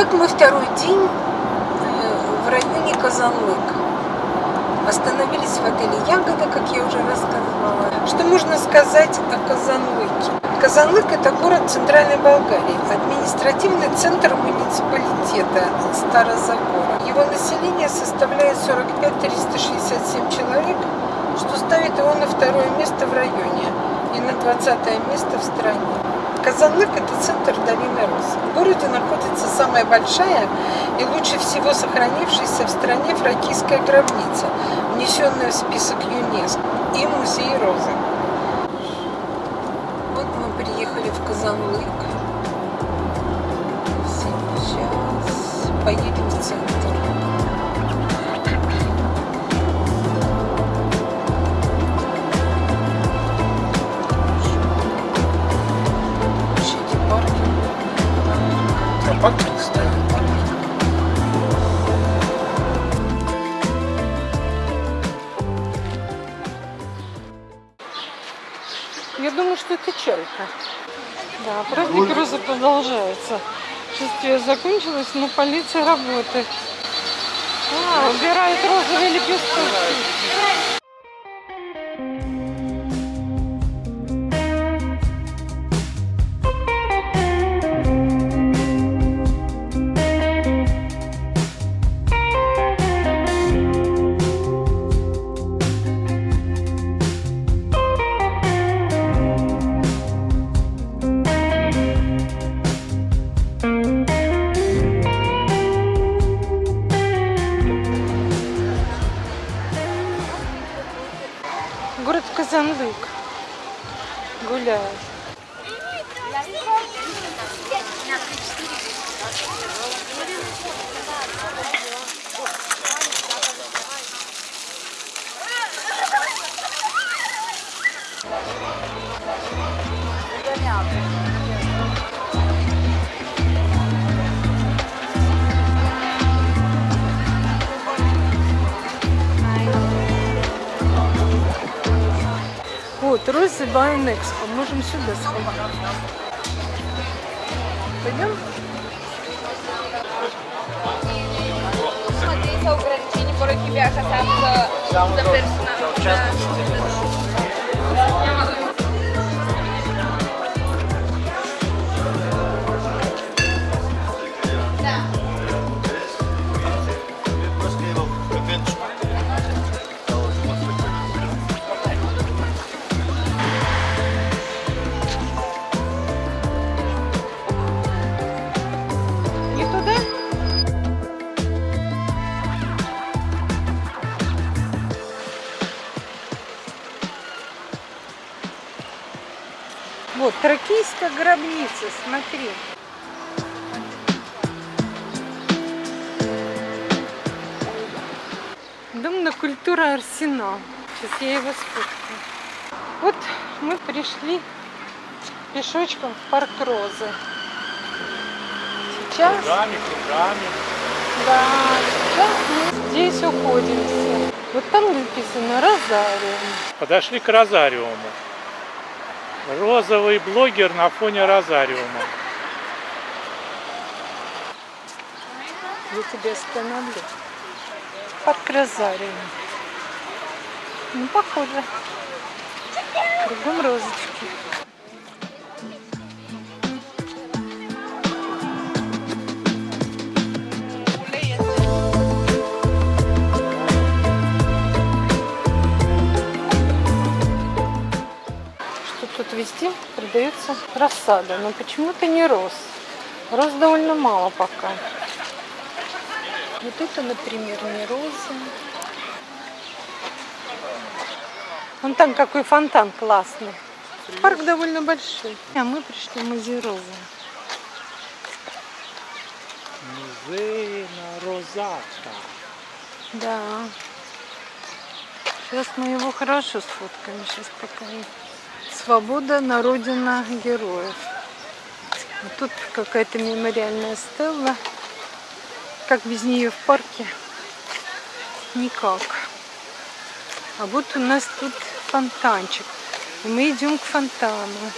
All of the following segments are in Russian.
Итак, мы второй день в районе Казанлык. Остановились в отеле Ягода, как я уже рассказывала. Что можно сказать о Казанлыке? Казанлык – это город Центральной Болгарии, административный центр муниципалитета Старозагора. Его население составляет 45 367 человек, что ставит его на второе место в районе и на 20 место в стране. Казанлык – это центр долины Рос. В городе находится самая большая и лучше всего сохранившаяся в стране фракийская гробница, внесенная в список ЮНЕСКО, и музей Розы. Вот мы приехали в Казанлык. Сейчас поедем в центр. Я думаю, что это чайка. Да, праздник розы продолжается. Шествие закончилось, но полиция работает. А, убирает розовые лепестки. Obrigada. Вот, Розы Байн Экспо. Можем сюда сходить. Пойдем? Смотри, за ограничение por тебя касаться за персонал. Вот, тракийская гробница, смотри. Дом на культура Арсенал. Сейчас я его сфоткаю. Вот мы пришли пешочком в парк Розы. Сейчас Кругами, кругами. да, сейчас мы здесь уходимся. Вот там написано Розариум. Подошли к розариуму. Розовый блогер на фоне розариума. Я тебя остановлю. Парк Розариум. Ну, похоже. Кругом розочки. Везде продается рассада, но почему-то не роз. Роз довольно мало пока. Вот это, например, не роза. Вон там какой фонтан классный. Парк довольно большой. А мы пришли в музей розы. Музей на розатка. Да. Сейчас мы его хорошо сфоткаем. Сейчас покажу. Свобода на родина героев. А тут какая-то мемориальная стелла. Как без нее в парке? Никак. А вот у нас тут фонтанчик. И мы идем к фонтану.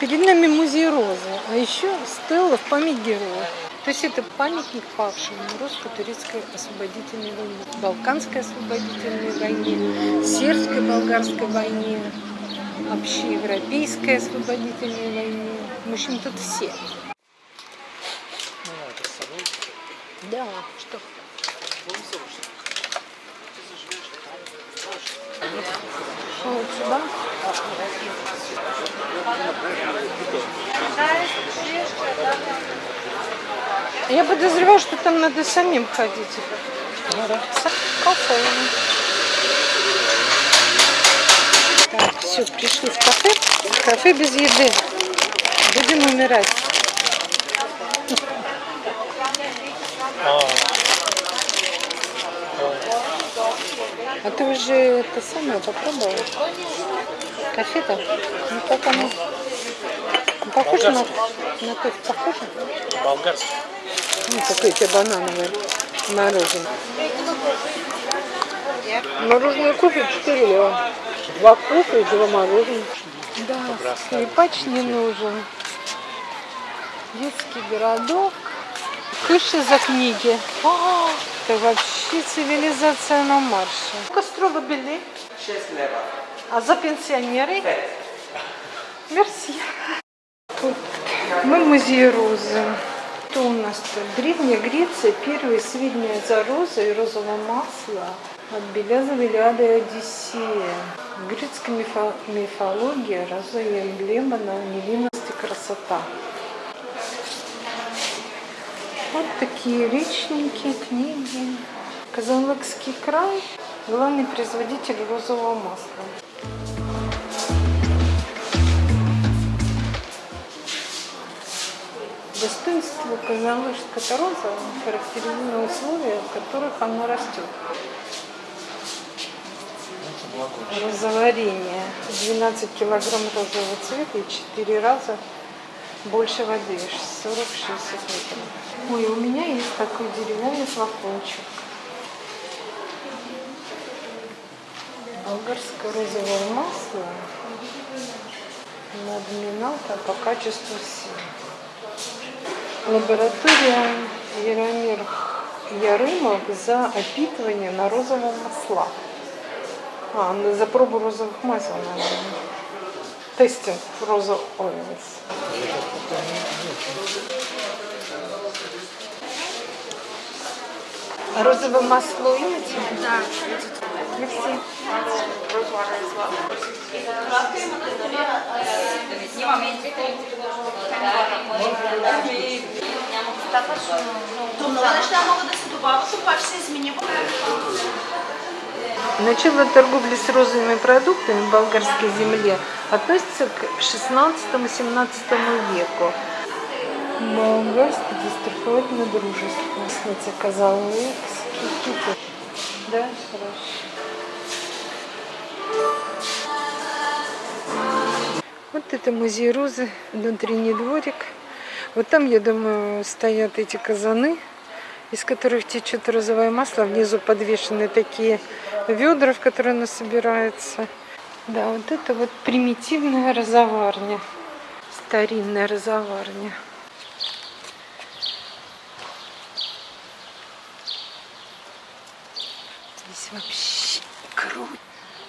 Перед нами музей розы, а еще стелла в память героев. То есть это памятник павшим в русско-турецкой освободительной войне, Балканской освободительной войне, Сербской болгарской войне, общеевропейской освободительной войне. В общем, тут все. Ну. Да, что? Вот сюда. Я подозреваю, что там надо самим ходить. Ну. Так, все, пришли в кафе. Кафе без еды. Будем умирать. А ты уже это самое попробовал? Кофе-то? Ну как оно? Ну, Похоже на, на кофе? Похоже? болгарский. Ну, какое тебе банановое мороженое. Мороженое кофе 4 лева. Два кофе и два мороженого. Да, скрипач не нужен. Детский городок. Кыши за книги. О, это вообще цивилизация на марше. Кострова бели. 6 лева. А за пенсионеры? Мерси. Тут мы в музее розы. Что у нас тут? Древняя Греция, первая и средняя за розы и розового масла от Беляза, Велиада и Одиссея. В греческой мифо- мифологии роза и эмблема на невинность и красота. Вот такие речники, книги. Казанлыкский край – главный производитель розового масла. Достоинство казанлыжской розы характеризует условия, в которых она растет. Розоварение. 12 килограмм розового цвета и 4 раза больше воды, 40-60 литров. Ой, у меня есть такой деревянный флакончик. Болгарское розовое масло. Надминалка по качеству сил. Лаборатория Яромир Ярымов за опитывание на розовом масла. А, за пробу розовых масел, наверное. Тестинг роза oils. А розовое масло имеете? Да. Мерси. Много неща могат да се добавят, обаче се измени Начало торговли с розовыми продуктами в болгарской земле относится к 16-17 веку. Болгарский застраховательное дружество. Кстати, казалыкский киты. Да, хорошо. Вот это музей розы, внутренний дворик. Вот там, я думаю, стоят эти казаны, из которых течет розовое масло. Внизу подвешены такие ведра, в которые оно собирается. Да, вот это вот примитивная розоварня. Старинная розоварня. Здесь вообще круто.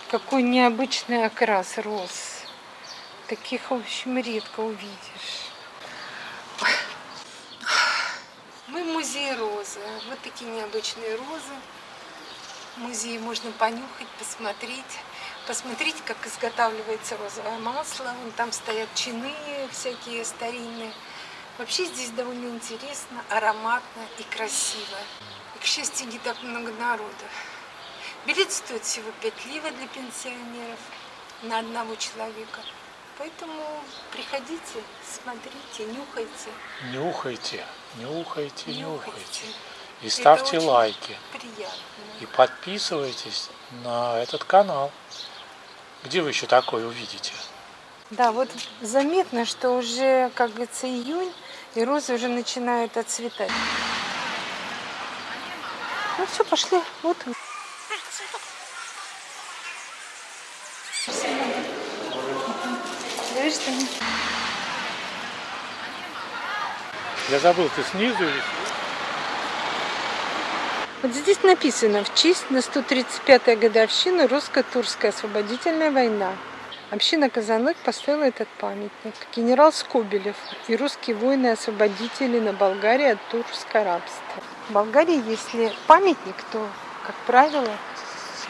Какой необычный окрас роз. Таких, в общем, редко увидишь. Мы в музее розы. Вот такие необычные розы. Музее можно понюхать, посмотреть. Посмотреть, как изготавливается розовое масло. Вон там стоят чины всякие старинные. Вообще здесь довольно интересно, ароматно и красиво. И, к счастью, не так много народу. Билет стоит всего 5 ливов для пенсионеров на одного человека. Поэтому приходите, смотрите, нюхайте. Нюхайте, нюхайте, нюхайте. Нюхайте. И Это ставьте лайки. Приятно. И подписывайтесь на этот канал. Где вы еще такое увидите? Да, вот заметно, что уже, как говорится, июнь, и розы уже начинают отцветать. Ну все, пошли. Вот он. Видишь, что они- Я забыл, ты снизу или... Вот здесь написано в честь на 135-ю годовщину русско-турская освободительная война. Община Казанлык поставила этот памятник. Генерал Скобелев и русские воины-освободители на Болгарии от турского рабства. В Болгарии, если памятник, то, как правило,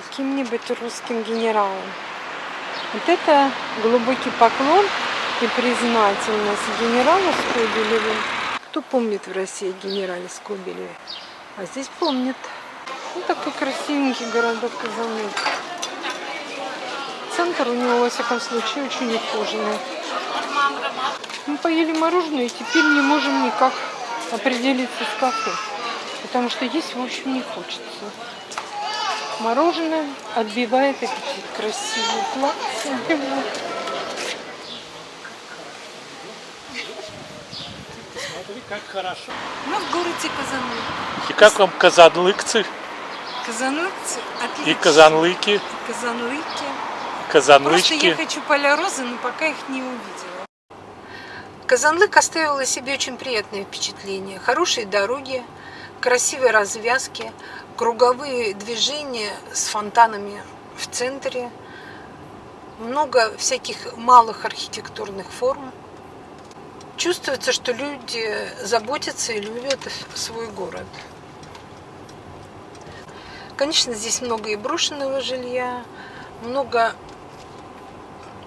каким-нибудь русским генералом. Вот это глубокий поклон и признательность генералу Скобелеву. Кто помнит в России о генерале Скобелеве? А здесь помнят. Ну, такой красивенький городок Казанлык. Центр у него, во всяком случае, очень ухоженный. Мы поели мороженое и теперь не можем никак определиться с кафе. Потому что есть, в общем, не хочется. Мороженое отбивает аппетит. Красивые платья. Как хорошо. Мы в городе Казанлык. И как вам казанлыкцы Казанлыкцы отлично. и казанлыки, Казанлыки. Просто я казанлычки? хочу поля розы, но пока их не увидела. Казанлык оставил о себе очень приятное впечатление. Хорошие дороги, красивые развязки, круговые движения с фонтанами в центре, много всяких малых архитектурных форм. Чувствуется, что люди заботятся и любят свой город. Конечно, здесь много и брошенного жилья, много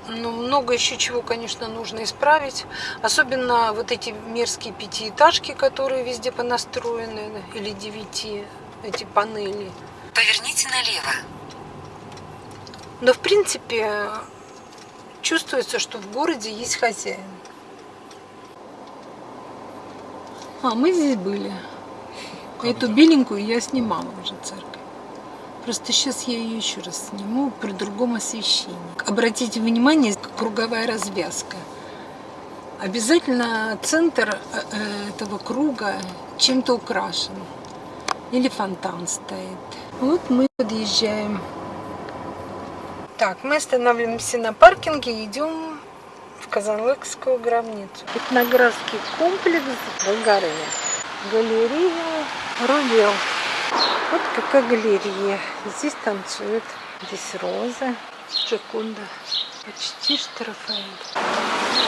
ну, много еще чего, конечно, нужно исправить. Особенно вот эти мерзкие пятиэтажки, которые везде понастроены, или девяти, эти панели. Поверните налево. Но, в принципе, чувствуется, что в городе есть хозяин. А, мы здесь были. Эту беленькую я снимала уже церковь. Просто сейчас я ее еще раз сниму при другом освещении. Обратите внимание, круговая развязка. Обязательно центр э, э, этого круга чем-то украшен. Или фонтан стоит. Вот мы подъезжаем. Так, мы останавливаемся на паркинге идем в Казанлыкскую гробницу. Этнографский комплекс Болгария. Галерея Рувел. Вот какая галерея. Здесь танцуют. Здесь роза. Джаконда. Почти что.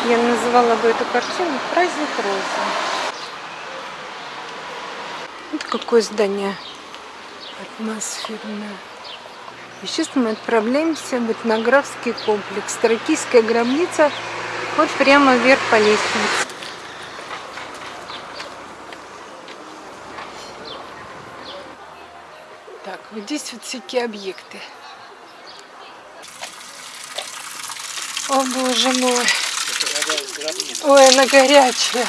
Я называла бы эту картину «Праздник розы». Вот какое здание атмосферное. И сейчас мы отправляемся в этнографский комплекс. Тракийская гробница. Вот прямо вверх по лестнице. Так, вот здесь вот всякие объекты. О, боже мой. Ой, она горячая.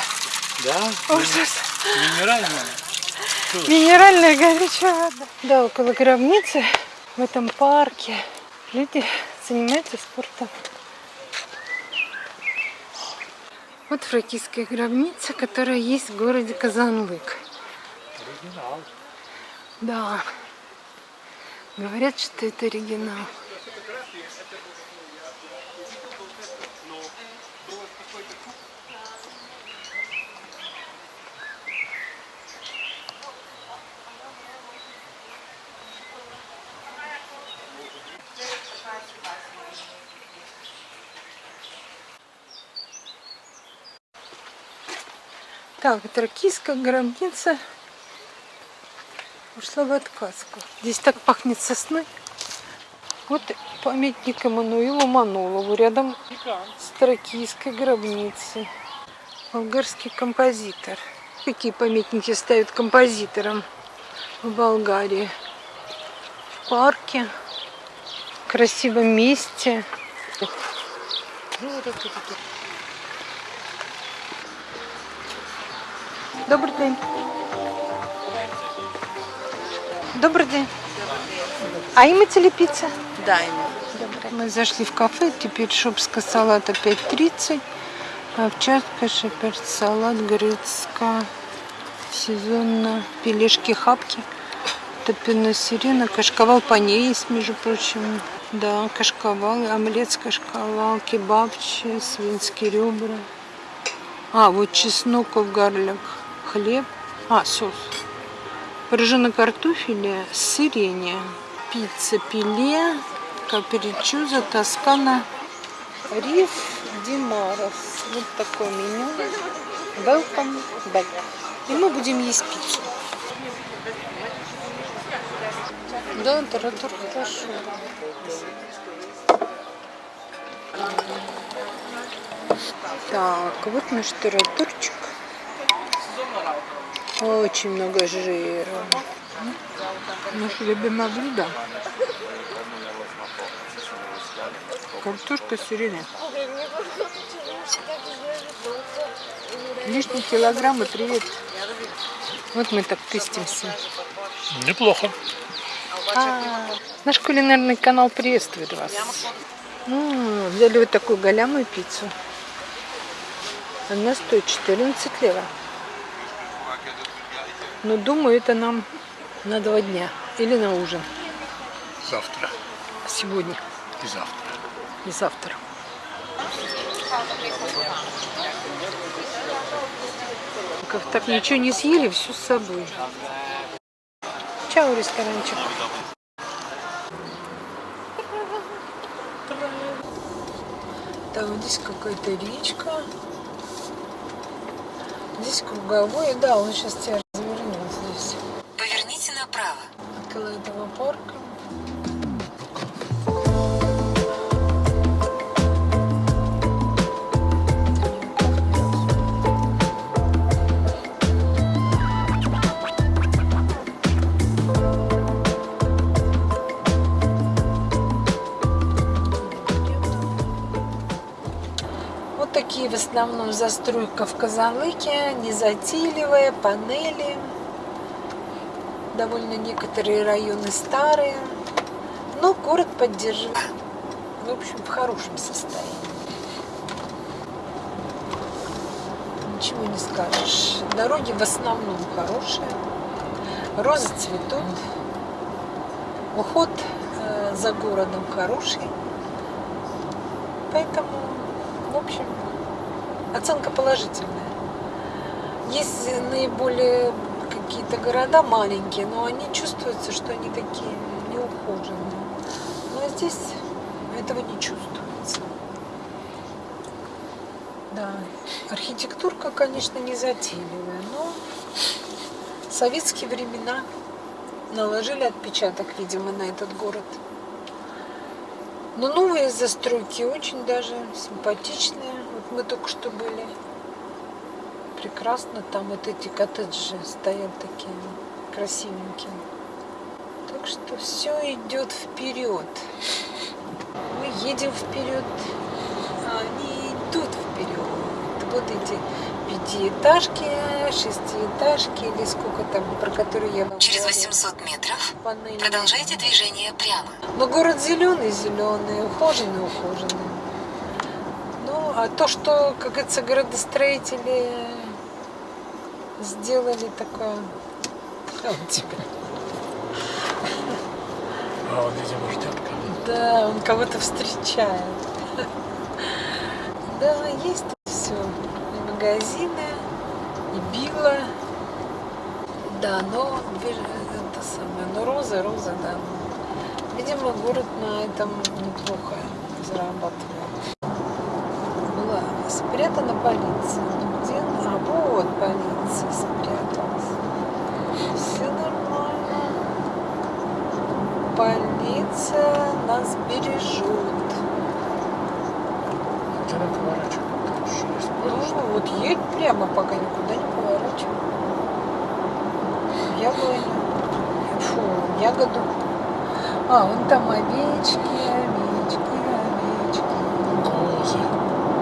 Да? Ужас. Минеральная? Минеральная горячая вода. Да, около гробницы, в этом парке, люди занимаются спортом. Вот фракийская гробница, которая есть в городе Казанлык. Оригинал. Да. Говорят, что это оригинал. Так, тракийская гробница ушла в отказку. Здесь так пахнет сосной. Вот памятник Эммануилу Манулову рядом с тракийской гробницей. Болгарский композитор. Какие памятники ставят композиторам в Болгарии? В парке, в красивом месте. Ну, вот это, это, Добрий день. Добрый день. А имеете ли пицца? Да. Добрый. Мы зашли в кафе, теперь шопска салата 5.30, овчарка, шеперд салат, грецка, сезонно, пелешки, хапки, топино сирена, кашковал по ней есть, между прочим. Да, кашковал, омлет с кашковал, кебабчи, свинские ребра. А, вот чесноков гарлик. Хлеб. А, соус. Пирожное картофеля с сиренью. Пицца пиле, каперичуза, тоскана, риф, димарос. Вот такое меню. Welcome back. И мы будем есть пиццу. Да, таратур хорошо. Так, вот наш таратурчик. Очень много жира. Наше любимое блюдо. Картошка с сиреной. Лишний килограмм и привет. Вот мы так тестимся. Неплохо. А, наш кулинарный канал приветствует вас. М, взяли вот такую голямую пиццу. Она стоит 14 лева. Но думаю, это нам на два дня. Или на ужин. Завтра Сегодня и завтра. и завтра. Как так ничего не съели, все с собой. Чао, ресторанчик. Там вот здесь какая-то речка. Здесь круговой. Да, он сейчас тебя основном застройка в Казанлыке, незатейливая, панели. Довольно некоторые районы старые, но город поддерживает. В общем, в хорошем состоянии. Ничего не скажешь. Дороги в основном хорошие. Розы цветут. Уход э, за городом хороший. Поэтому, в общем, оценка положительная. Есть наиболее какие-то города маленькие, но они чувствуются, что они такие неухоженные. Но здесь этого не чувствуется. Да, архитектурка, конечно, не затейливая, но советские времена наложили отпечаток, видимо, на этот город. Но новые застройки очень даже симпатичные. Мы только что были. Прекрасно. Там вот эти коттеджи стоят такие красивенькие. Так что все идет вперед. Мы едем вперед, а они идут вперед. Вот эти пятиэтажки, шестиэтажки или сколько там, про которые я вам Через говорила. 800 метров Панели. продолжайте движение прямо. Но город зеленый, зеленый, ухоженный, ухоженный. А то, что, как говорится, градостроители сделали такое... А, вот тебе. А он, видимо, ждет кого-то. Да, он кого-то встречает. Да, есть все. И магазины, и билла. Да, но это самое, но роза, роза, да. Видимо, город на этом неплохо зарабатывает. Спрятана полиция. Где? она? А вот полиция спряталась. Все нормально. Полиция нас бережет. Там шесть. Ну, вот едь прямо, пока никуда не поворачивай. Яблоню. Фу, ягоду. А, вон там овечки, овечки, овечки. Козы.